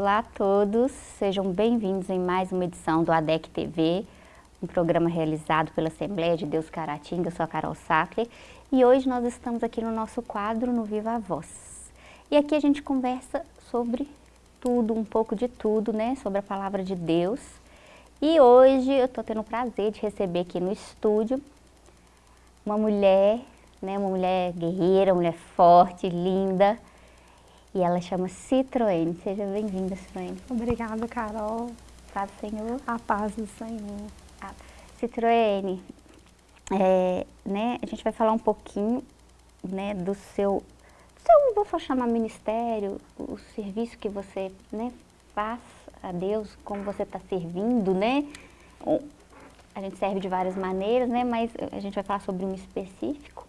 Olá a todos, sejam bem-vindos em mais uma edição do ADEC TV, um programa realizado pela Assembleia de Deus Caratinga, eu sou a Carol Sackler, e hoje nós estamos aqui no nosso quadro no Viva a Voz. E aqui a gente conversa sobre tudo, um pouco de tudo, né, sobre a Palavra de Deus. E hoje eu estou tendo o prazer de receber aqui no estúdio uma mulher, né, uma mulher guerreira, uma mulher forte, linda, e ela chama Citroën. Seja bem-vinda, Citroën. Obrigada, Carol. Paz do Senhor. A paz do Senhor. Ah, Citroën, é, né, a gente vai falar um pouquinho né, do seu, seu, vou chamar ministério, o serviço que você né, faz a Deus, como você está servindo, né? A gente serve de várias maneiras, né? Mas a gente vai falar sobre um específico,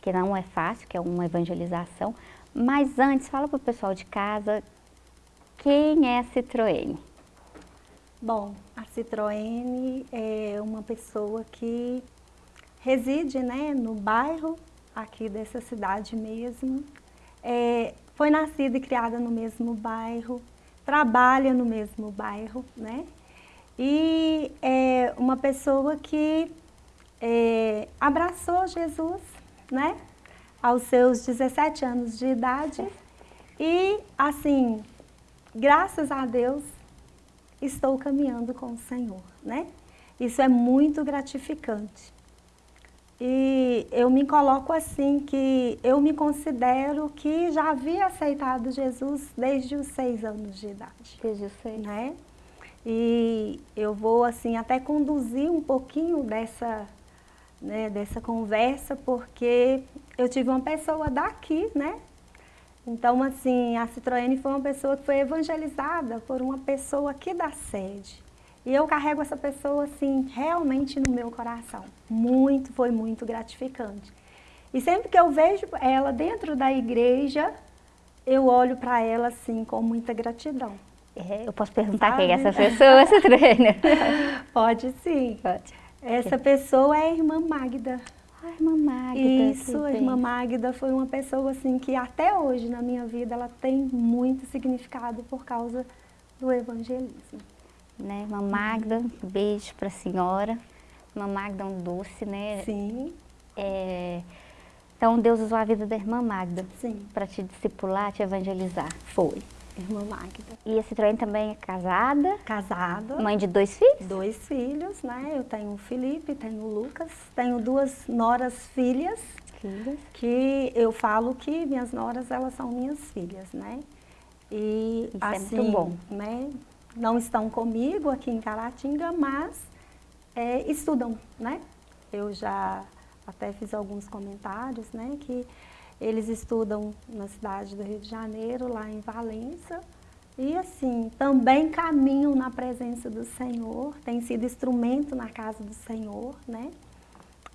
que não é fácil, que é uma evangelização. Mas antes, fala para o pessoal de casa, quem é a Citroën? Bom, a Citroën é uma pessoa que reside né, no bairro aqui dessa cidade mesmo. É, foi nascida e criada no mesmo bairro, trabalha no mesmo bairro, né? E é uma pessoa que é, abraçou Jesus, né? Aos seus 17 anos de idade. E, assim, graças a Deus, estou caminhando com o Senhor, né? Isso é muito gratificante. E eu me coloco assim, que eu me considero que já havia aceitado Jesus desde os seis anos de idade. Desde os seis. Né? E eu vou, assim, até conduzir um pouquinho dessa, né, dessa conversa, porque eu tive uma pessoa daqui, né? Então, assim, a Citroën foi uma pessoa que foi evangelizada por uma pessoa aqui da sede. E eu carrego essa pessoa, assim, realmente no meu coração. Muito, foi muito gratificante. E sempre que eu vejo ela dentro da igreja, eu olho para ela, assim, com muita gratidão. É, eu posso perguntar quem é essa pessoa, Citroën? Pode sim. Pode. Essa pessoa é a irmã Magda. A irmã Magda. Isso, a irmã Magda foi uma pessoa assim que até hoje na minha vida ela tem muito significado por causa do evangelismo. Né, irmã Magda, um beijo para a senhora. Irmã Magda é um doce, né? Sim. É, então Deus usou a vida da irmã Magda. Para te discipular, te evangelizar. Foi irmã Magda. E a Citroën também é casada? Casada. Mãe de dois filhos? Dois filhos, né? Eu tenho o Felipe, tenho o Lucas, tenho duas noras filhas. Filhas. Que eu falo que minhas noras, elas são minhas filhas, né? E Isso assim, é muito bom. né? Não estão comigo aqui em Caratinga, mas é, estudam, né? Eu já até fiz alguns comentários, né? Que eles estudam na cidade do Rio de Janeiro, lá em Valença. E assim, também caminham na presença do Senhor, tem sido instrumento na casa do Senhor, né?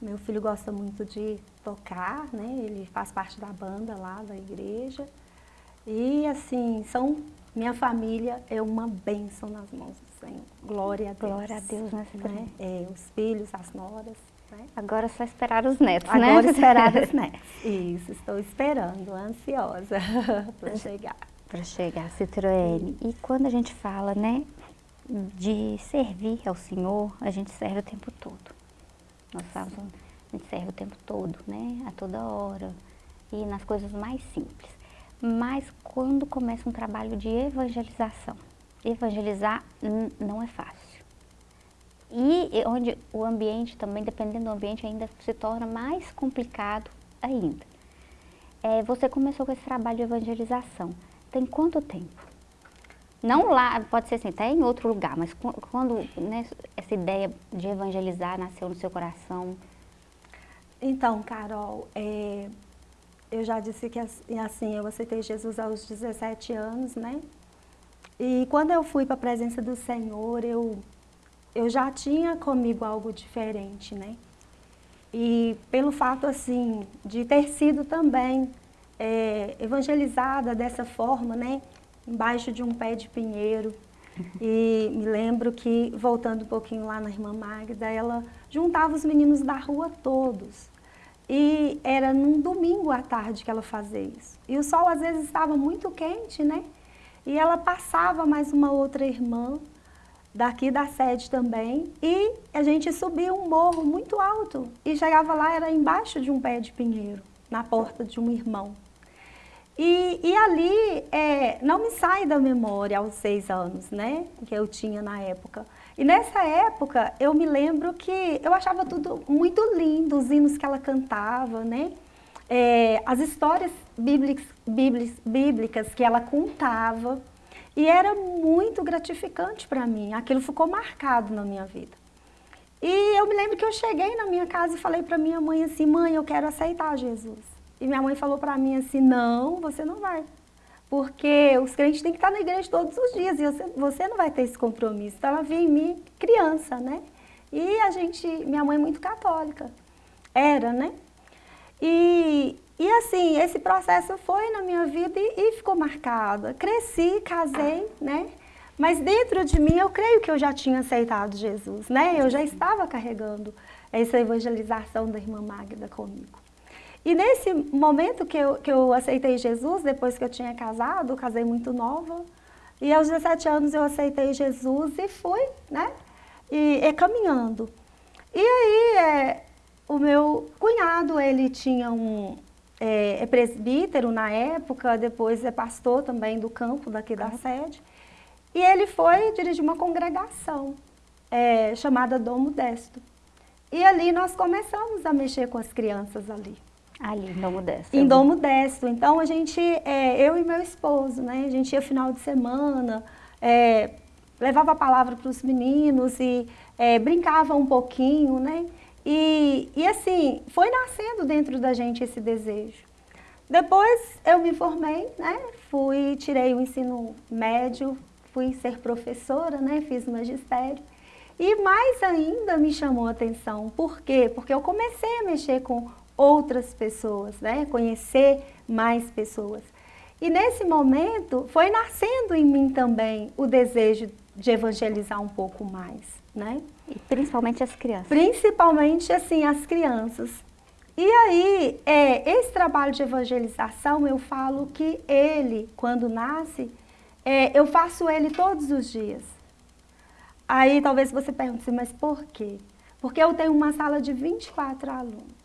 Meu filho gosta muito de tocar, né? Ele faz parte da banda lá da igreja. E assim, são minha família é uma bênção nas mãos do Senhor. Glória a Deus. Glória a Deus, né? né? É, os filhos, as noras. Agora é só esperar os netos, Agora né? Agora esperar os netos. Isso, estou esperando, ansiosa para chegar. Para chegar, Citroën. E quando a gente fala, né, de servir ao Senhor, a gente serve o tempo todo. Nós falamos, a gente serve o tempo todo, né, a toda hora. E nas coisas mais simples. Mas quando começa um trabalho de evangelização, evangelizar não é fácil. E onde o ambiente também, dependendo do ambiente, ainda se torna mais complicado ainda. É, você começou com esse trabalho de evangelização. Tem quanto tempo? Não lá, pode ser assim, até em outro lugar, mas quando né, essa ideia de evangelizar nasceu no seu coração? Então, Carol, é, eu já disse que assim, eu aceitei Jesus aos 17 anos, né? E quando eu fui para a presença do Senhor, eu eu já tinha comigo algo diferente, né? E pelo fato, assim, de ter sido também é, evangelizada dessa forma, né? Embaixo de um pé de pinheiro. E me lembro que, voltando um pouquinho lá na irmã Magda, ela juntava os meninos da rua todos. E era num domingo à tarde que ela fazia isso. E o sol às vezes estava muito quente, né? e ela passava mais uma outra irmã, daqui da sede também, e a gente subia um morro muito alto, e chegava lá, era embaixo de um pé de pinheiro, na porta de um irmão. E, e ali, é, não me sai da memória aos seis anos, né, que eu tinha na época. E nessa época, eu me lembro que eu achava tudo muito lindo, os hinos que ela cantava, né, é, as histórias bíblicas, bíblicas, bíblicas que ela contava, e era muito gratificante para mim, aquilo ficou marcado na minha vida. E eu me lembro que eu cheguei na minha casa e falei para minha mãe assim, mãe, eu quero aceitar Jesus. E minha mãe falou para mim assim, não, você não vai. Porque os crentes têm que estar na igreja todos os dias e você, não vai ter esse compromisso. Então ela via em mim criança, né? E a gente, minha mãe é muito católica, era, né? E, e assim, esse processo foi na minha vida e, e ficou marcado. Cresci, casei, né? Mas dentro de mim eu creio que eu já tinha aceitado Jesus, né? Eu já estava carregando essa evangelização da irmã Magda comigo. E nesse momento que eu, que eu aceitei Jesus, depois que eu tinha casado, casei muito nova, e aos 17 anos eu aceitei Jesus e fui, né, e, e caminhando. E aí, é, o meu cunhado, ele tinha um, é, é, presbítero na época, depois é pastor também do campo daqui da sede, e ele foi dirigir uma congregação é, chamada Dom Modesto. E ali nós começamos a mexer com as crianças ali. Ali, em Dom Modesto. Em Dom Modesto. Então, a gente, é, eu e meu esposo, né, a gente ia final de semana, é, levava a palavra para os meninos e é, brincava um pouquinho, né? E, e assim, foi nascendo dentro da gente esse desejo. Depois eu me formei, né? Fui, tirei o ensino médio, fui ser professora, né? Fiz magistério. E mais ainda me chamou a atenção. Por quê? Porque eu comecei a mexer com outras pessoas, né? Conhecer mais pessoas. E nesse momento foi nascendo em mim também o desejo de evangelizar um pouco mais, né? E principalmente as crianças. Principalmente, assim, as crianças. E aí, é, esse trabalho de evangelização, eu falo que ele, quando nasce, é, eu faço ele todos os dias. Aí talvez você pergunte assim, mas por quê? Porque eu tenho uma sala de 24 alunos.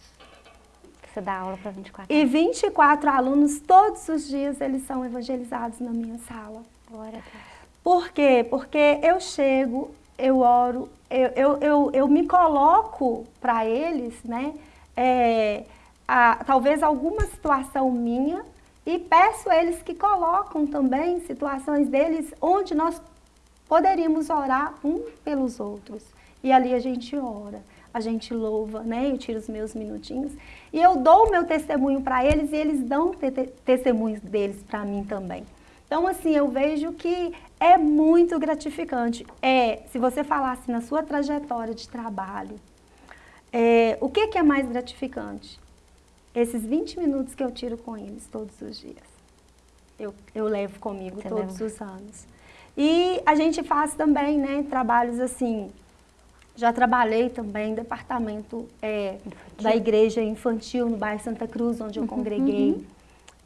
Você dá aula para 24 alunos? E 24 alunos, todos os dias, eles são evangelizados na minha sala. Glória a Deus. Por quê? Porque eu chego, eu oro, eu, eu, eu, eu me coloco para eles, né? É, a, talvez alguma situação minha e peço eles que colocam também situações deles onde nós poderíamos orar um pelos outros. E ali a gente ora, a gente louva, né? Eu tiro os meus minutinhos e eu dou o meu testemunho para eles e eles dão te testemunhos deles para mim também. Então, assim, eu vejo que é muito gratificante. É, se você falasse na sua trajetória de trabalho, é, o que, que é mais gratificante? Esses 20 minutos que eu tiro com eles todos os dias. Eu, eu levo comigo você todos leva. os anos. E a gente faz também, né, trabalhos assim, já trabalhei também em departamento é, da igreja infantil no bairro Santa Cruz, onde eu uhum, congreguei uhum.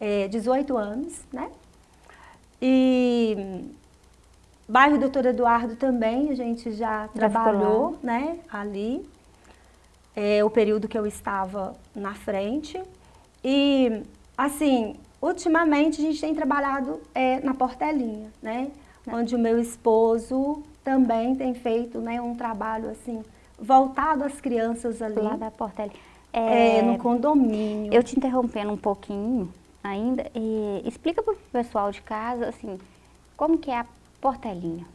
É, 18 anos, né? E bairro Doutor Eduardo também, a gente já, já trabalhou né, ali, é, o período que eu estava na frente. E, assim, ultimamente a gente tem trabalhado é, na Portelinha, né? É. Onde o meu esposo também tem feito né, um trabalho, assim, voltado às crianças ali. Lá da Portelinha. É, é, no condomínio. Eu te interrompendo um pouquinho, ainda, e explica para o pessoal de casa, assim, como que é a Portelinha?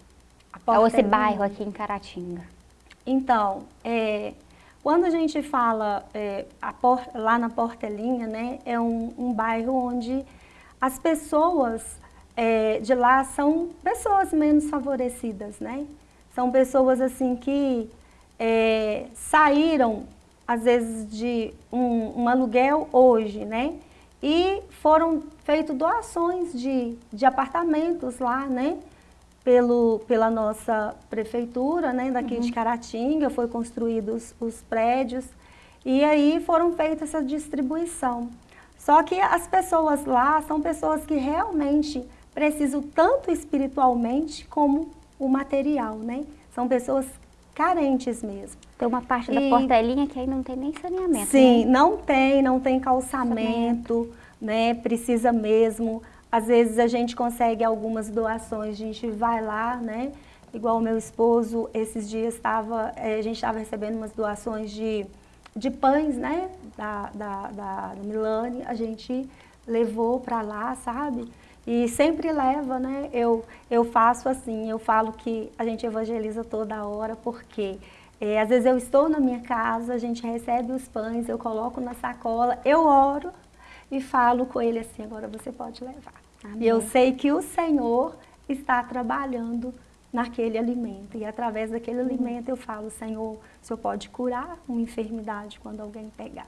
A Portelinha. Ou esse bairro aqui em Caratinga? Então, é, quando a gente fala é, por, lá na Portelinha, né, é um, um bairro onde as pessoas é, de lá são pessoas menos favorecidas, né? São pessoas assim que é, saíram, às vezes, de um, um aluguel hoje, né? E foram feitas doações de, de apartamentos lá, né? Pelo, pela nossa prefeitura, né? Daqui uhum. de Caratinga, foi construídos os prédios. E aí foram feitas essa distribuição. Só que as pessoas lá são pessoas que realmente precisam tanto espiritualmente como o material, né? São pessoas carentes mesmo. Tem uma parte e... da portelinha que aí não tem nem saneamento. Sim, né? não tem, não tem calçamento, né? Precisa mesmo. Às vezes a gente consegue algumas doações, a gente vai lá, né? Igual o meu esposo, esses dias estava, eh, a gente estava recebendo umas doações de, de pães, né? Da, da, da, da Milane, a gente levou para lá, sabe? E sempre leva, né? Eu, eu faço assim, eu falo que a gente evangeliza toda hora, porque é, às vezes eu estou na minha casa, a gente recebe os pães, eu coloco na sacola, eu oro e falo com ele assim, agora você pode levar. Amém. E eu sei que o Senhor está trabalhando naquele alimento. E através daquele uhum. alimento eu falo, Senhor, o Senhor pode curar uma enfermidade quando alguém pegar.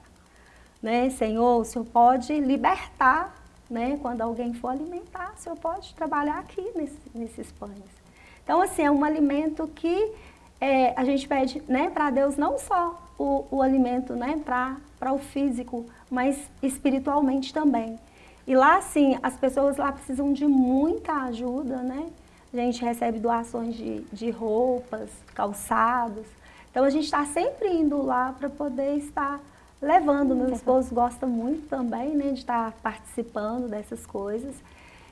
Né? Senhor, o Senhor pode libertar né? Quando alguém for alimentar, o senhor pode trabalhar aqui nesse, nesses pães. Então, assim, é um alimento que é, a gente pede né, para Deus não só o, o alimento né, para o físico, mas espiritualmente também. E lá, sim, as pessoas lá precisam de muita ajuda, né? A gente recebe doações de, de roupas, calçados. Então, a gente está sempre indo lá para poder estar levando. Meu esposo gosta muito também, né, de estar participando dessas coisas.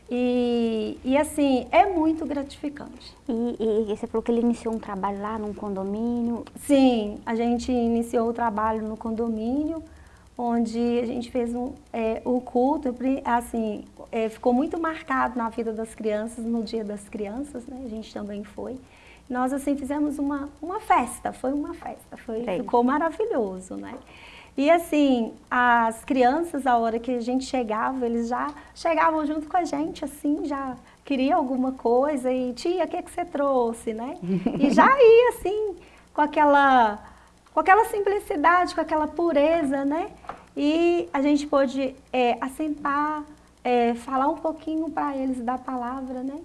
E, e assim, é muito gratificante. E, e, você falou que ele iniciou um trabalho lá num condomínio? Sim, a gente iniciou o trabalho no condomínio, onde a gente fez um, é, o culto, assim, é, ficou muito marcado na vida das crianças, no dia das crianças, né, a gente também foi. Nós, assim, fizemos uma, uma festa, foi uma festa, foi, ficou maravilhoso, né. E assim, as crianças, a hora que a gente chegava, eles já chegavam junto com a gente, assim, já queria alguma coisa e tia, o que, é que você trouxe, né? E já ia assim, com aquela, com aquela simplicidade, com aquela pureza, né? E a gente pôde é, assentar, é, falar um pouquinho para eles da palavra, né?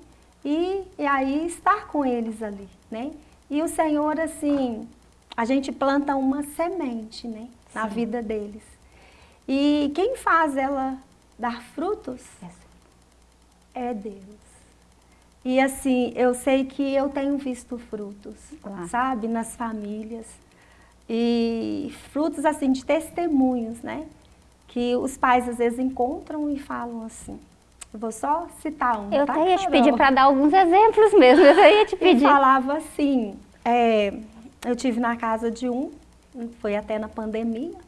E, e aí estar com eles ali, né? E o Senhor, assim, a gente planta uma semente, né? Na vida deles. E quem faz ela dar frutos é Deus. E assim, eu sei que eu tenho visto frutos, sabe, nas famílias. E frutos assim de testemunhos, né? Que os pais às vezes encontram e falam assim. Eu vou só citar um. Eu tá, até ia te pedir para dar alguns exemplos mesmo. Eu ia te pedir. Ele falava assim. É, eu tive na casa de um foi até na pandemia.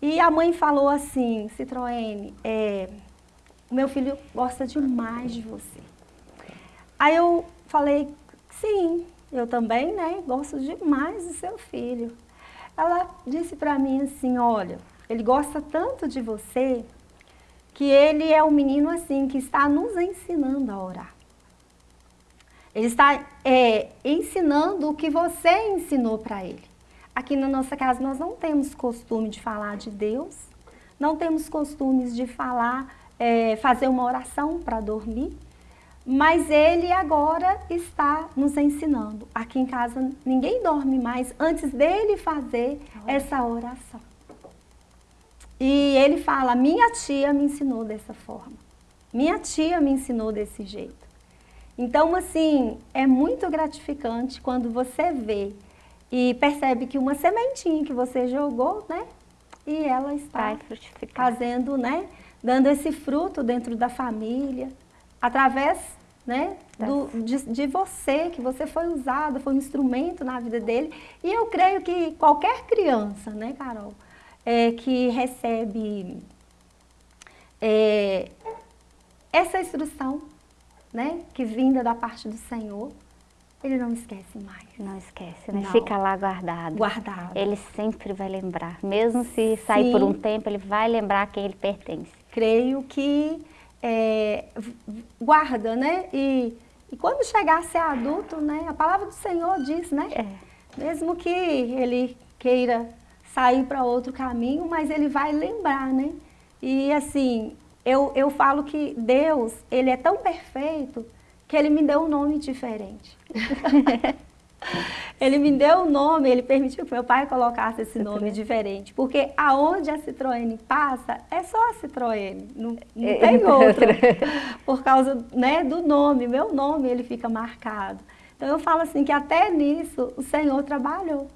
E a mãe falou assim, Citroën, é, meu filho gosta demais de você. Aí eu falei, sim, eu também, né, gosto demais do seu filho. Ela disse para mim assim, olha, ele gosta tanto de você que ele é um menino assim que está nos ensinando a orar. Ele está é, ensinando o que você ensinou para ele. Aqui na nossa casa nós não temos costume de falar de Deus, não temos costumes de falar, é, fazer uma oração para dormir, mas ele agora está nos ensinando. Aqui em casa ninguém dorme mais antes dele fazer essa oração. E ele fala, minha tia me ensinou dessa forma. Minha tia me ensinou desse jeito. Então, assim, é muito gratificante quando você vê e percebe que uma sementinha que você jogou, né? E ela está fazendo, né? Dando esse fruto dentro da família, através né, do, de, de, você, que você foi usado, foi um instrumento na vida dele. E eu creio que qualquer criança, né, Carol, é, que recebe é, essa instrução, né, que vinda da parte do Senhor, ele não esquece mais. Não esquece, né? Não. Fica lá guardado. Guardado. Ele sempre vai lembrar. Mesmo se sair Sim. por um tempo, ele vai lembrar a quem ele pertence. Creio que é, guarda, né? E, e quando chegar a ser adulto, né? A palavra do Senhor diz, né? É. Mesmo que ele queira sair para outro caminho, mas ele vai lembrar, né? E assim, eu, eu falo que Deus, ele é tão perfeito que ele me deu um nome diferente. Ele me deu o nome, ele permitiu que meu pai colocasse esse nome diferente, porque aonde a Citroën passa, é só a Citroën, não, não é, tem outra, por causa né, do nome, meu nome ele fica marcado. Então eu falo assim que até nisso o Senhor trabalhou.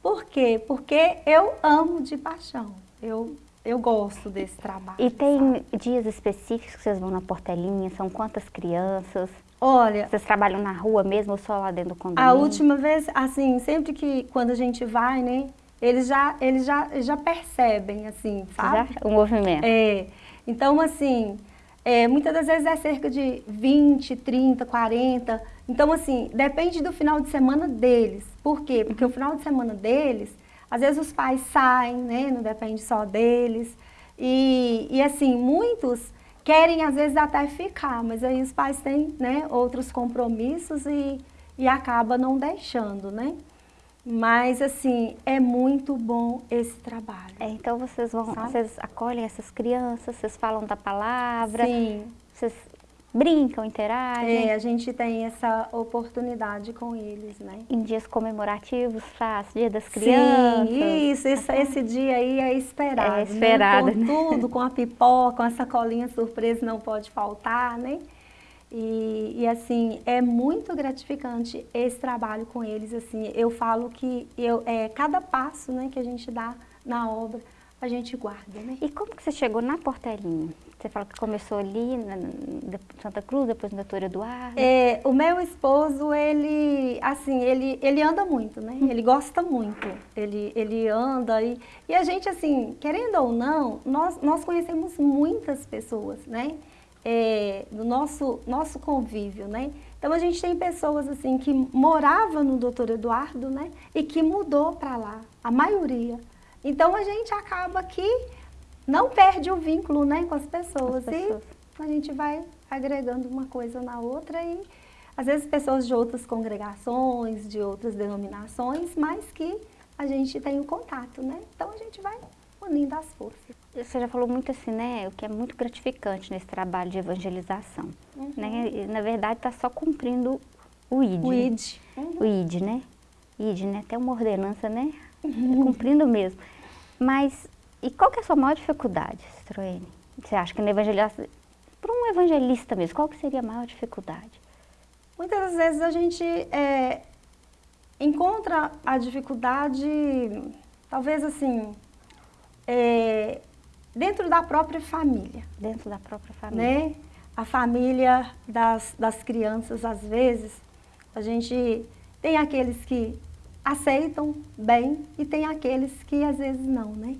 Por quê? Porque eu amo de paixão, eu, eu gosto desse trabalho. E tem sabe? dias específicos que vocês vão na portelinha, são quantas crianças? Olha... Vocês trabalham na rua mesmo ou só lá dentro do condomínio? A última vez, assim, sempre que, quando a gente vai, né, eles já, eles já, já percebem, assim, sabe? Já, o movimento. É, então, assim, é, muitas das vezes é cerca de 20, 30, 40, então, assim, depende do final de semana deles. Por quê? Porque o final de semana deles, às vezes os pais saem, né, não depende só deles, e, e assim, muitos querem às vezes até ficar, mas aí os pais têm né, outros compromissos e, e acaba não deixando, né? Mas assim, é muito bom esse trabalho. É, então vocês vão, Sabe? vocês acolhem essas crianças, vocês falam da palavra, Sim. vocês brincam, interagem. É, a gente tem essa oportunidade com eles, né? Em dias comemorativos, faz dia das crianças. Sim, isso, esse, esse dia aí é esperado. É esperado. Né? Com tudo, com a pipoca, com a sacolinha surpresa não pode faltar, né? E, e, assim, é muito gratificante esse trabalho com eles, assim, eu falo que eu, é, cada passo né, que a gente dá na obra, a gente guarda, né? E como que você chegou na Portelinha? Você falou que começou ali na Santa Cruz, depois no Doutor Eduardo. É, o meu esposo, ele, assim, ele, ele anda muito, né? Ele gosta muito. Ele, ele anda e, e a gente, assim, querendo ou não, nós, nós conhecemos muitas pessoas, né? É, do nosso, nosso convívio, né? Então a gente tem pessoas assim que morava no Doutor Eduardo, né? E que mudou para lá, a maioria. Então a gente acaba que não perde o vínculo né, com as pessoas, as pessoas. e a gente vai agregando uma coisa na outra e às vezes pessoas de outras congregações, de outras denominações, mas que a gente tem o um contato, né? Então a gente vai unindo as forças. Você já falou muito assim, né? O que é muito gratificante nesse trabalho de evangelização. Uhum. Né? E, na verdade está só cumprindo o ID. O ID. Uhum. O ID, né? ID, né? Até uma ordenança, né? Uhum. Cumprindo mesmo. Mas e qual que é a sua maior dificuldade, Citroën? Você acha que no evangelista, para um evangelista mesmo, qual que seria a maior dificuldade? Muitas das vezes a gente é, encontra a dificuldade, talvez assim, é, dentro da própria família. Dentro da própria família. Né? A família das, das crianças, às vezes, a gente tem aqueles que aceitam bem e tem aqueles que às vezes não, né?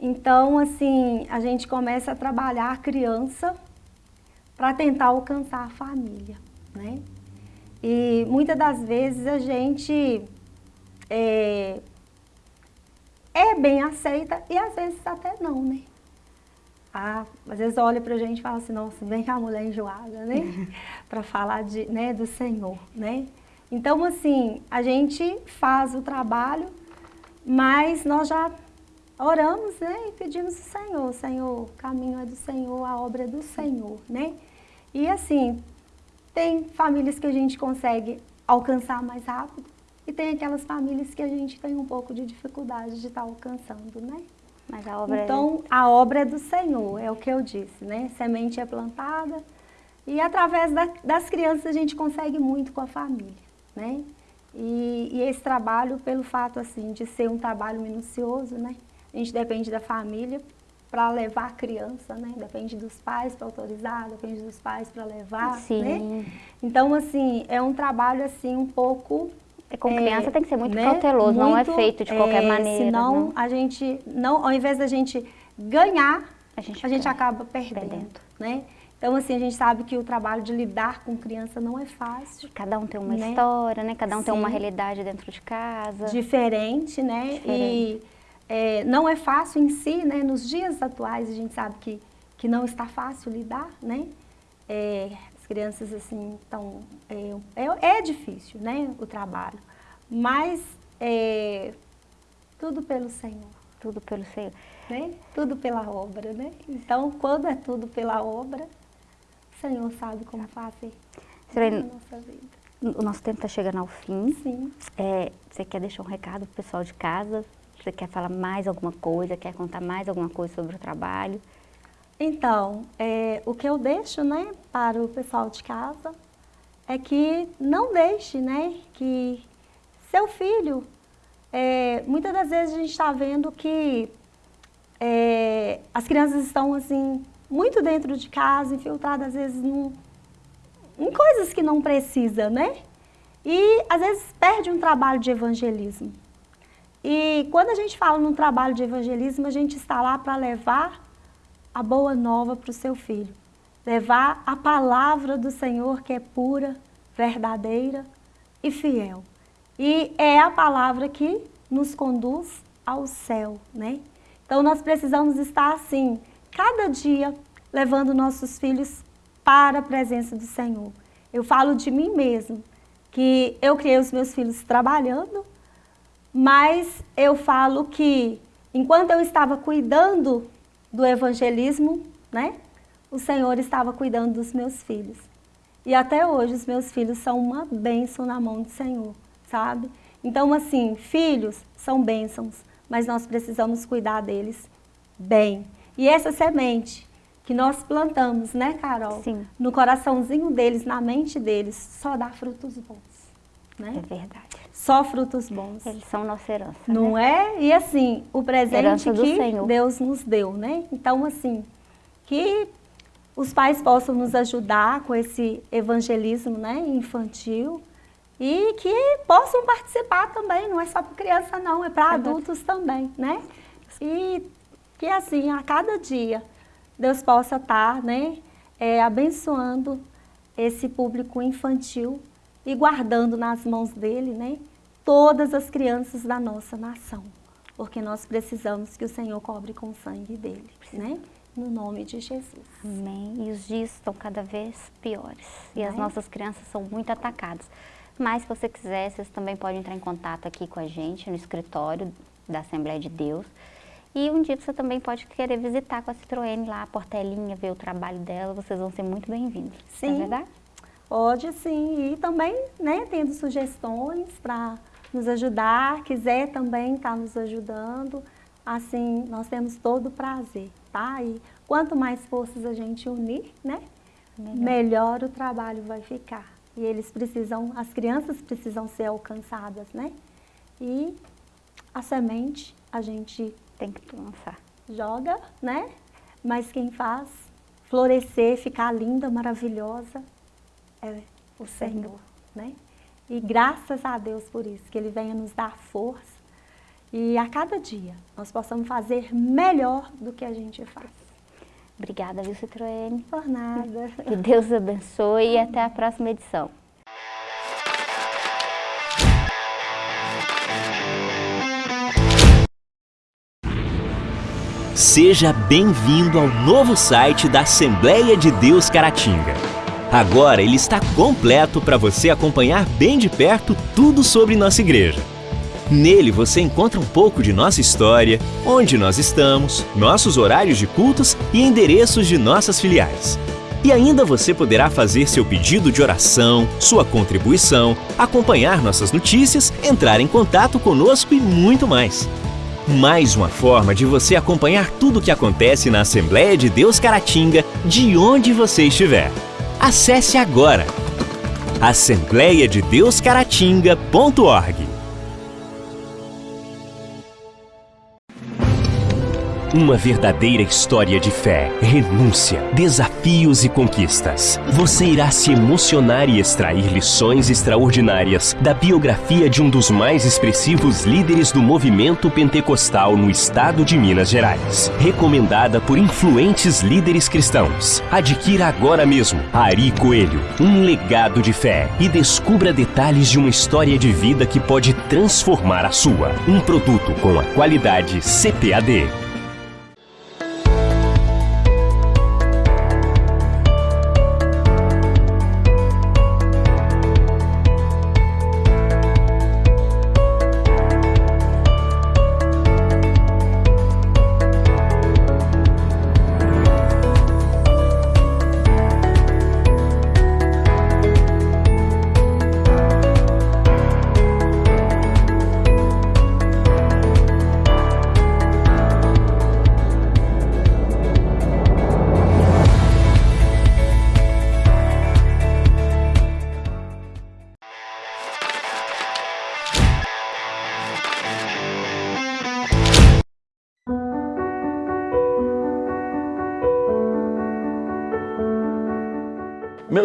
Então, assim, a gente começa a trabalhar a criança para tentar alcançar a família, né? E muitas das vezes a gente é, é bem aceita e às vezes até não, né? Ah, às vezes olha pra gente e fala assim, nossa, vem cá a mulher enjoada, né? para falar de, né, do Senhor, né? Então, assim, a gente faz o trabalho, mas nós já oramos né, e pedimos ao Senhor, Senhor, o caminho é do Senhor, a obra é do Senhor, né? E assim, tem famílias que a gente consegue alcançar mais rápido e tem aquelas famílias que a gente tem um pouco de dificuldade de estar tá alcançando, né? Mas a obra é então, é... a obra é do Senhor, é o que eu disse, né? Semente é plantada e através da, das crianças a gente consegue muito com a família, né? E, e esse trabalho, pelo fato assim de ser um trabalho minucioso, né? A gente depende da família para levar a criança, né? Depende dos pais para autorizar, depende dos pais para levar, Sim. né? Então, assim, é um trabalho, assim, um pouco... É, com criança é, tem que ser muito né? cauteloso, muito, não é feito de qualquer é, maneira. Senão, não. a gente, não, ao invés da gente ganhar, a gente, a gente acaba perdendo, perdendo, né? Então, assim, a gente sabe que o trabalho de lidar com criança não é fácil. Cada um tem uma né? história, né? Cada um Sim. tem uma realidade dentro de casa. Diferente, né? Diferente. E é, não é fácil em si, né? Nos dias atuais a gente sabe que, que não está fácil lidar, né? É, as crianças assim estão... É, é, é, difícil, né? O trabalho. Mas é, tudo pelo Senhor. Tudo pelo Senhor. Né? Tudo pela obra, né? Então, quando é tudo pela obra, o Senhor sabe como fazer na nossa vida. o nosso tempo está chegando ao fim. Sim. É, você quer deixar um recado para o pessoal de casa? Você quer falar mais alguma coisa? Quer contar mais alguma coisa sobre o trabalho? Então, é, o que eu deixo né, para o pessoal de casa é que não deixe né, que seu filho, é, muitas das vezes a gente está vendo que é, as crianças estão assim, muito dentro de casa, infiltradas às vezes num, em coisas que não precisa, né? E às vezes perde um trabalho de evangelismo. E quando a gente fala num trabalho de evangelismo, a gente está lá para levar a boa nova para o seu filho. Levar a palavra do Senhor que é pura, verdadeira e fiel. E é a palavra que nos conduz ao céu, né? Então nós precisamos estar assim, cada dia levando nossos filhos para a presença do Senhor. Eu falo de mim mesmo, que eu criei os meus filhos trabalhando, mas eu falo que enquanto eu estava cuidando do evangelismo, né, o Senhor estava cuidando dos meus filhos. E até hoje os meus filhos são uma bênção na mão do Senhor, sabe? Então, assim, filhos são bênçãos, mas nós precisamos cuidar deles bem. E essa semente que nós plantamos, né, Carol? Sim. No coraçãozinho deles, na mente deles, só dá frutos bons. Né? É verdade. Só frutos bons. Eles são nossa herança. Não né? é? E assim, o presente Herança que. Deus nos deu, né? Então, assim, que os pais possam nos ajudar com esse evangelismo né, infantil e que possam participar também, não é só para criança não, é para adultos também, né? E que assim, a cada dia, Deus possa estar né, é, abençoando esse público infantil e guardando nas mãos dele né, todas as crianças da nossa nação. Porque nós precisamos que o Senhor cobre com o sangue dele, né? No nome de Jesus. Amém. E os dias estão cada vez piores. E as Né? nossas crianças são muito atacadas. Mas se você quiser, vocês também podem entrar em contato aqui com a gente no escritório da Assembleia de Deus. E um dia você também pode querer visitar com a Citroën lá, a Portelinha, ver o trabalho dela. Vocês vão ser muito bem-vindos. Não É Sim. verdade? Pode sim, e também, né, tendo sugestões para nos ajudar, quiser também estar nos ajudando, assim, nós temos todo o prazer, tá? E quanto mais forças a gente unir, né, Melhor. melhor o trabalho vai ficar. E eles precisam, as crianças precisam ser alcançadas, né? E a semente a gente Tem que lançar. joga, né? Mas quem faz florescer, ficar linda, maravilhosa, é o Senhor, né? E graças a Deus por isso, que Ele venha nos dar força e a cada dia nós possamos fazer melhor do que a gente faz. Obrigada, viu, Citroën? Por nada. Que Deus abençoe e até a próxima edição. Seja bem-vindo ao novo site da Assembleia de Deus Caratinga. Agora ele está completo para você acompanhar bem de perto tudo sobre nossa igreja. Nele você encontra um pouco de nossa história, onde nós estamos, nossos horários de cultos e endereços de nossas filiais. E ainda você poderá fazer seu pedido de oração, sua contribuição, acompanhar nossas notícias, entrar em contato conosco e muito mais. Mais uma forma de você acompanhar tudo o que acontece na Assembleia de Deus Caratinga, de onde você estiver. Acesse agora assembleiadedeuscaratinga.org. Uma verdadeira história de fé, renúncia, desafios e conquistas. Você irá se emocionar e extrair lições extraordinárias da biografia de um dos mais expressivos líderes do movimento pentecostal no estado de Minas Gerais. Recomendada por influentes líderes cristãos. Adquira agora mesmo Ari Coelho, um legado de fé e descubra detalhes de uma história de vida que pode transformar a sua. Um produto com a qualidade CPAD.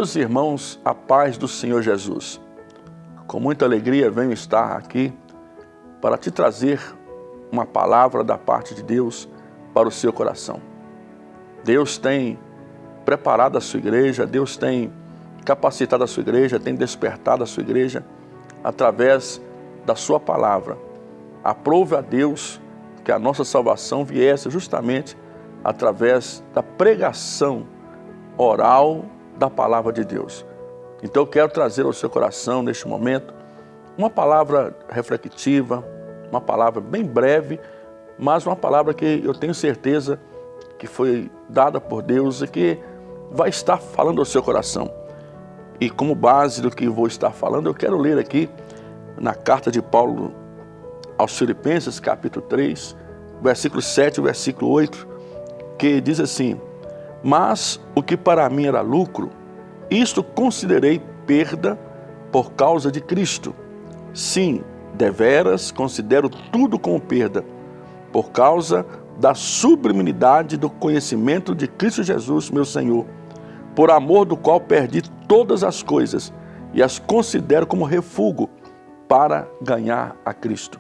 Meus irmãos, a paz do Senhor Jesus. Com muita alegria venho estar aqui para te trazer uma palavra da parte de Deus para o seu coração. Deus tem preparado a sua igreja, Deus tem capacitado a sua igreja, tem despertado a sua igreja através da sua palavra. Aprove a Deus que a nossa salvação viesse justamente através da pregação oral da palavra de Deus. Então eu quero trazer ao seu coração neste momento uma palavra reflexiva, uma palavra bem breve, mas uma palavra que eu tenho certeza que foi dada por Deus e que vai estar falando ao seu coração. E como base do que vou estar falando, eu quero ler aqui na carta de Paulo aos Filipenses, capítulo 3, versículo 7 e versículo 8, que diz assim, Mas o que para mim era lucro, isto considerei perda por causa de Cristo. Sim, deveras considero tudo como perda, por causa da sublimidade do conhecimento de Cristo Jesus, meu Senhor, por amor do qual perdi todas as coisas e as considero como refúgio para ganhar a Cristo.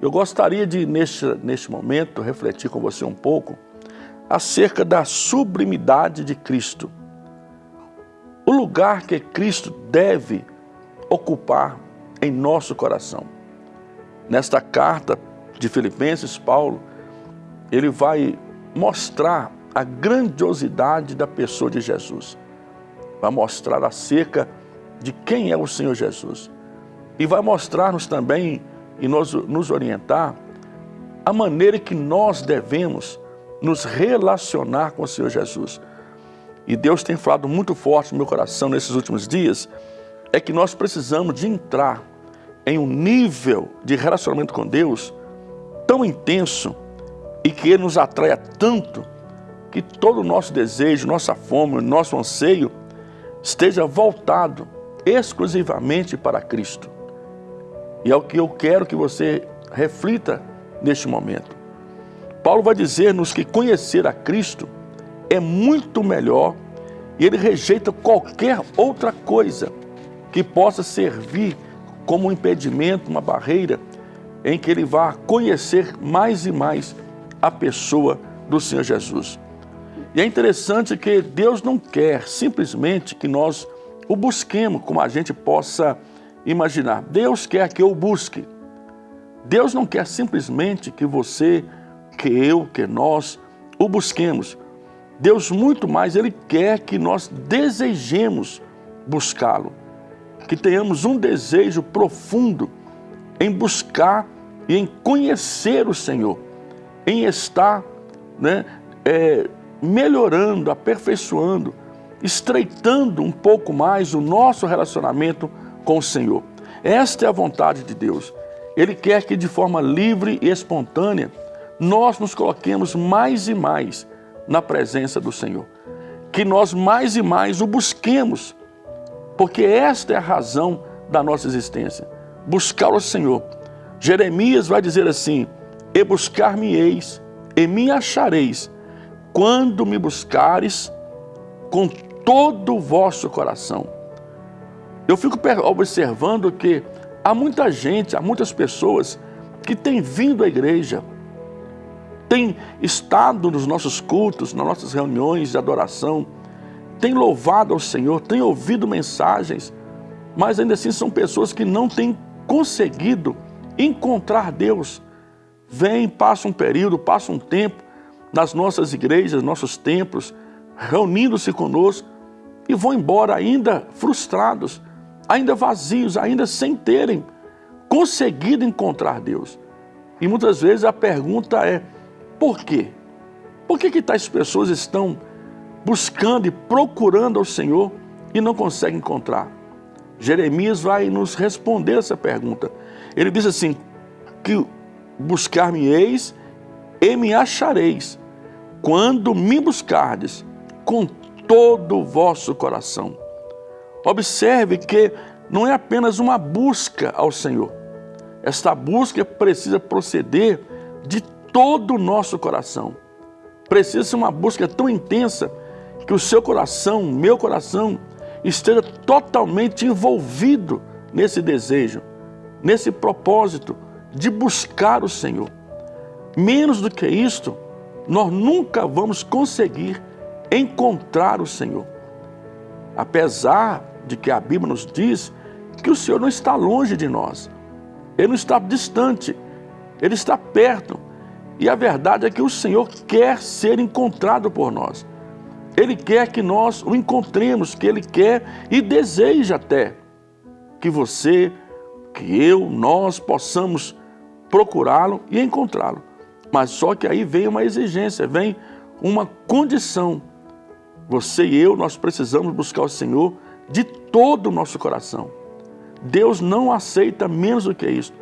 Eu gostaria de, neste, neste momento, refletir com você um pouco acerca da sublimidade de Cristo. O lugar que Cristo deve ocupar em nosso coração. Nesta carta de Filipenses, Paulo, ele vai mostrar a grandiosidade da pessoa de Jesus. Vai mostrar acerca de quem é o Senhor Jesus. E vai mostrar-nos também e nos, nos orientar a maneira que nós devemos nos relacionar com o Senhor Jesus. E Deus tem falado muito forte no meu coração nesses últimos dias, é que nós precisamos de entrar em um nível de relacionamento com Deus tão intenso e que Ele nos atraia tanto que todo o nosso desejo, nossa fome, nosso anseio esteja voltado exclusivamente para Cristo. E é o que eu quero que você reflita neste momento. Paulo vai dizer-nos que conhecer a Cristo é muito melhor e ele rejeita qualquer outra coisa que possa servir como um impedimento, uma barreira em que ele vá conhecer mais e mais a pessoa do Senhor Jesus. E é interessante que Deus não quer simplesmente que nós o busquemos como a gente possa imaginar. Deus quer que eu busque. Deus não quer simplesmente que você, que eu, que nós o busquemos. Deus muito mais, Ele quer que nós desejemos buscá-lo. Que tenhamos um desejo profundo em buscar e em conhecer o Senhor. Em estar né, é, melhorando, aperfeiçoando, estreitando um pouco mais o nosso relacionamento com o Senhor. Esta é a vontade de Deus. Ele quer que de forma livre e espontânea nós nos coloquemos mais e mais na presença do Senhor. Que nós mais e mais o busquemos, porque esta é a razão da nossa existência. Buscar o Senhor. Jeremias vai dizer assim, E buscar-me-eis, e me achareis, quando me buscares com todo o vosso coração. Eu fico observando que há muita gente, há muitas pessoas que têm vindo à igreja, têm estado nos nossos cultos, nas nossas reuniões de adoração, têm louvado ao Senhor, têm ouvido mensagens, mas ainda assim são pessoas que não têm conseguido encontrar Deus. Vem, passa um período, passa um tempo, nas nossas igrejas, nossos templos, reunindo-se conosco e vão embora ainda frustrados, ainda vazios, ainda sem terem conseguido encontrar Deus. E muitas vezes a pergunta é, por quê? Por que, que tais pessoas estão buscando e procurando ao Senhor e não conseguem encontrar? Jeremias vai nos responder essa pergunta. Ele diz assim, que buscar-me-eis e me achareis, quando me buscardes com todo o vosso coração. Observe que não é apenas uma busca ao Senhor. Esta busca precisa proceder de todo o nosso coração. Precisa ser uma busca tão intensa que o seu coração, meu coração, esteja totalmente envolvido nesse desejo, nesse propósito de buscar o Senhor. Menos do que isto, nós nunca vamos conseguir encontrar o Senhor. Apesar de que a Bíblia nos diz que o Senhor não está longe de nós, Ele não está distante, Ele está perto. E a verdade é que o Senhor quer ser encontrado por nós. Ele quer que nós o encontremos, que Ele quer e deseja até que você, que eu, nós possamos procurá-lo e encontrá-lo. Mas só que aí vem uma exigência, vem uma condição. Você e eu, nós precisamos buscar o Senhor de todo o nosso coração. Deus não aceita menos do que isso.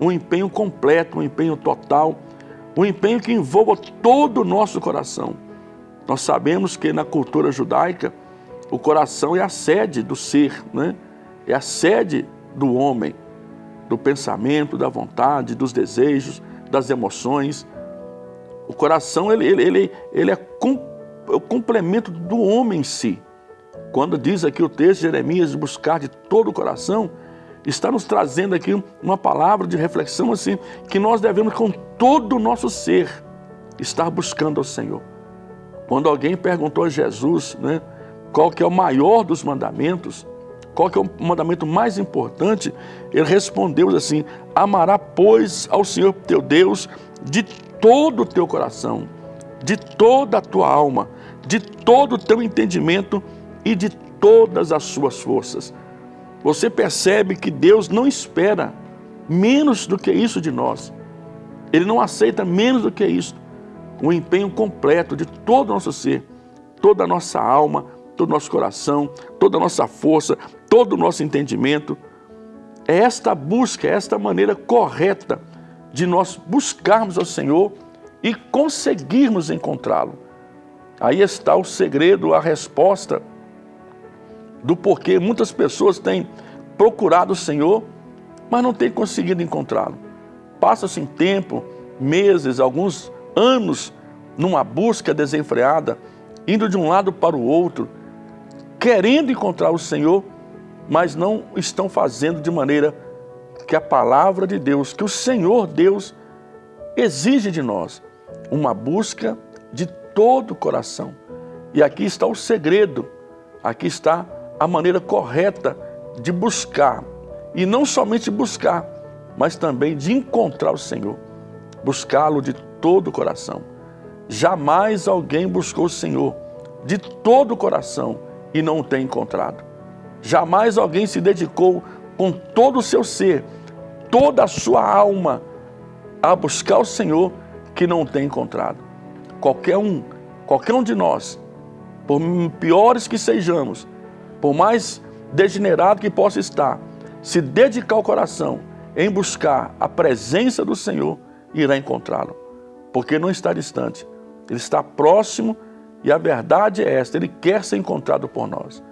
Um empenho completo, um empenho total, um empenho que envolva todo o nosso coração. Nós sabemos que na cultura judaica, o coração é a sede do ser, né? é a sede do homem, do pensamento, da vontade, dos desejos, das emoções. O coração ele, ele, ele, ele é, é o complemento do homem em si. Quando diz aqui o texto de Jeremias, buscar de todo o coração, está nos trazendo aqui uma palavra de reflexão assim, que nós devemos com todo o nosso ser estar buscando ao Senhor. Quando alguém perguntou a Jesus né, qual que é o maior dos mandamentos, qual que é o mandamento mais importante, ele respondeu assim, amará pois ao Senhor teu Deus de todo o teu coração, de toda a tua alma, de todo o teu entendimento e de todas as suas forças você percebe que Deus não espera menos do que isso de nós. Ele não aceita menos do que isso. O empenho completo de todo o nosso ser, toda a nossa alma, todo o nosso coração, toda a nossa força, todo o nosso entendimento. É esta busca, é esta maneira correta de nós buscarmos ao Senhor e conseguirmos encontrá-lo. Aí está o segredo, a resposta do porquê muitas pessoas têm procurado o Senhor, mas não têm conseguido encontrá-lo. Passa-se em tempo, meses, alguns anos, numa busca desenfreada, indo de um lado para o outro, querendo encontrar o Senhor, mas não estão fazendo de maneira que a palavra de Deus, que o Senhor Deus exige de nós, uma busca de todo o coração. E aqui está o segredo, aqui está a maneira correta de buscar. E não somente buscar, mas também de encontrar o Senhor. Buscá-lo de todo o coração. Jamais alguém buscou o Senhor de todo o coração e não o tem encontrado. Jamais alguém se dedicou com todo o seu ser, toda a sua alma, a buscar o Senhor que não o tem encontrado. Qualquer um, qualquer um de nós, por piores que sejamos, por mais degenerado que possa estar, se dedicar o coração em buscar a presença do Senhor, irá encontrá-lo. Porque não está distante, ele está próximo e a verdade é esta, ele quer ser encontrado por nós.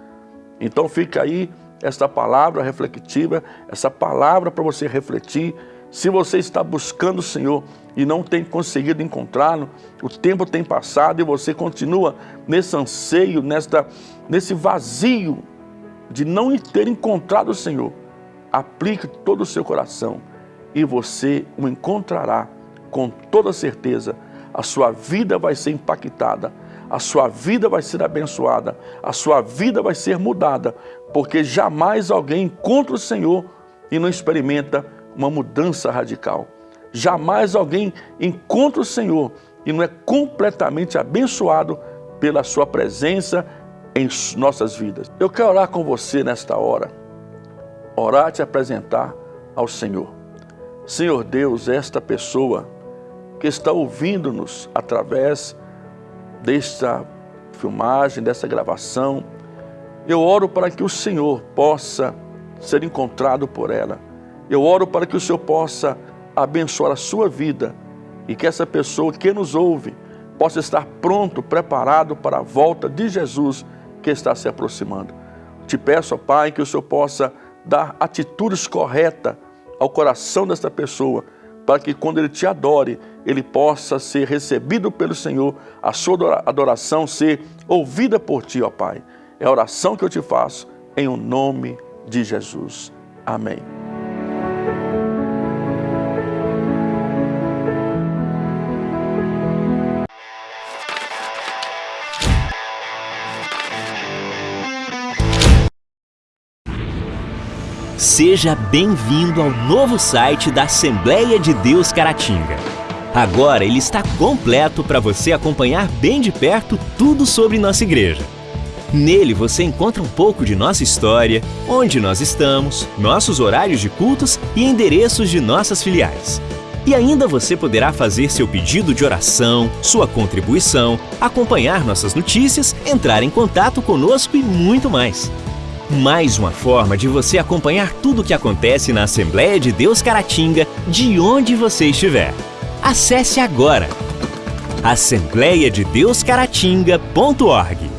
Então fica aí esta palavra reflexiva, essa palavra para você refletir. Se você está buscando o Senhor e não tem conseguido encontrá-lo, o tempo tem passado e você continua nesse anseio, nesta, nesse vazio de não ter encontrado o Senhor, aplique todo o seu coração e você o encontrará com toda certeza. A sua vida vai ser impactada, a sua vida vai ser abençoada, a sua vida vai ser mudada, porque jamais alguém encontra o Senhor e não experimenta uma mudança radical. Jamais alguém encontra o Senhor e não é completamente abençoado pela sua presença em nossas vidas. Eu quero orar com você nesta hora, orar e te apresentar ao Senhor. Senhor Deus, esta pessoa que está ouvindo-nos através desta filmagem, dessa gravação, eu oro para que o Senhor possa ser encontrado por ela. Eu oro para que o Senhor possa abençoar a sua vida e que essa pessoa que nos ouve possa estar pronto, preparado para a volta de Jesus que está se aproximando. Te peço, ó Pai, que o Senhor possa dar atitudes corretas ao coração desta pessoa, para que quando ele te adore, ele possa ser recebido pelo Senhor, a sua adoração ser ouvida por ti, ó Pai. É a oração que eu te faço em o nome de Jesus. Amém. Seja bem-vindo ao novo site da Assembleia de Deus Caratinga. Agora ele está completo para você acompanhar bem de perto tudo sobre nossa igreja. Nele você encontra um pouco de nossa história, onde nós estamos, nossos horários de cultos e endereços de nossas filiais. E ainda você poderá fazer seu pedido de oração, sua contribuição, acompanhar nossas notícias, entrar em contato conosco e muito mais. Mais uma forma de você acompanhar tudo o que acontece na Assembleia de Deus Caratinga, de onde você estiver. Acesse agora assembleiadedeuscaratinga.org.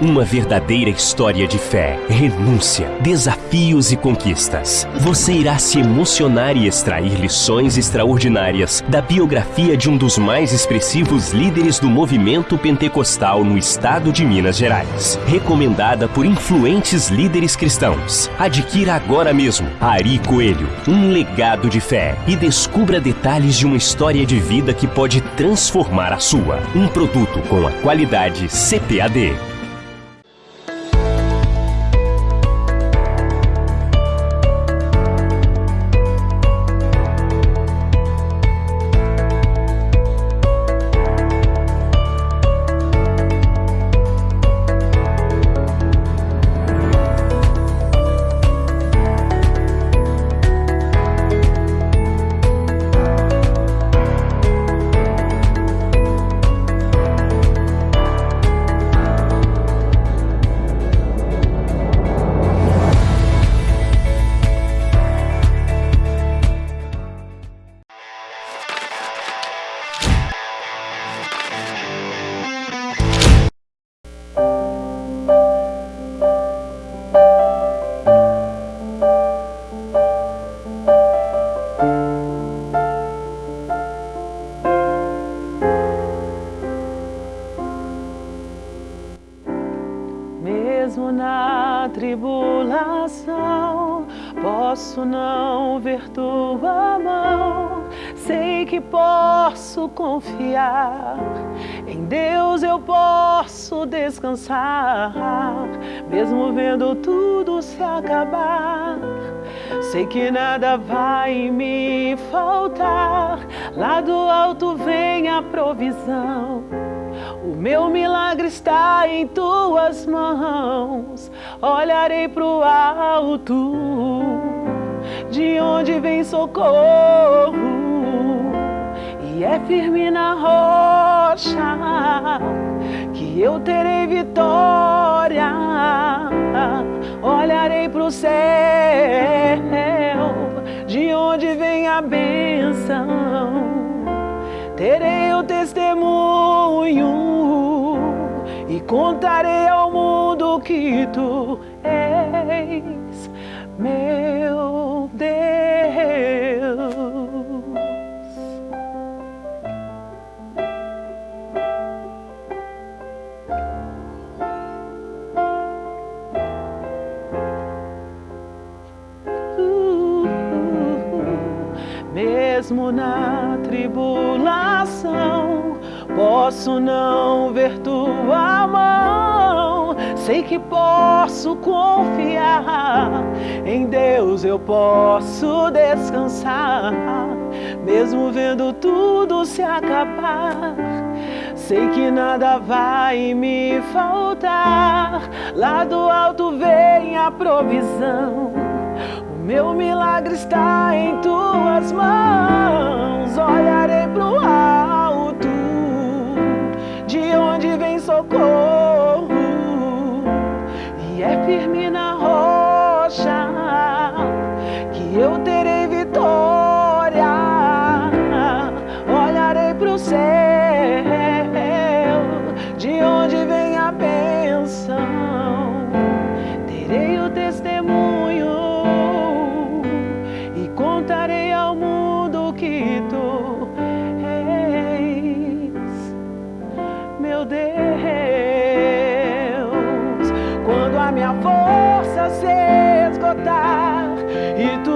Uma verdadeira história de fé, renúncia, desafios e conquistas. Você irá se emocionar e extrair lições extraordinárias da biografia de um dos mais expressivos líderes do movimento pentecostal no estado de Minas Gerais. Recomendada por influentes líderes cristãos. Adquira agora mesmo Ari Coelho, um legado de fé e descubra detalhes de uma história de vida que pode transformar a sua. Um produto com a qualidade CPAD. Descansar, mesmo vendo tudo se acabar. Sei que nada vai me faltar, lá do alto vem a provisão. O meu milagre está em tuas mãos. Olharei pro alto, de onde vem socorro, e é firme na rocha eu terei vitória. Olharei pro céu, de onde vem a bênção terei o testemunho e contarei ao mundo que tu és meu Deus. Mesmo na tribulação, posso não ver tua mão. Sei que posso confiar em Deus, eu posso descansar, mesmo vendo tudo se acabar. Sei que nada vai me faltar, lá do alto vem a provisão. Meu milagre está em tuas mãos. Olharei pro alto, de onde vem socorro, e é firme na rocha que eu terei vitória. Olharei pro céu,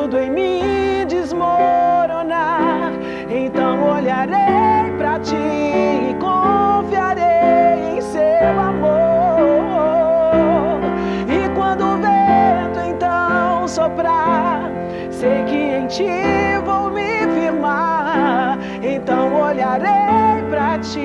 tudo em mim desmoronar, então olharei para ti e confiarei em seu amor. E quando o vento então soprar, sei que em ti vou me firmar, então olharei para ti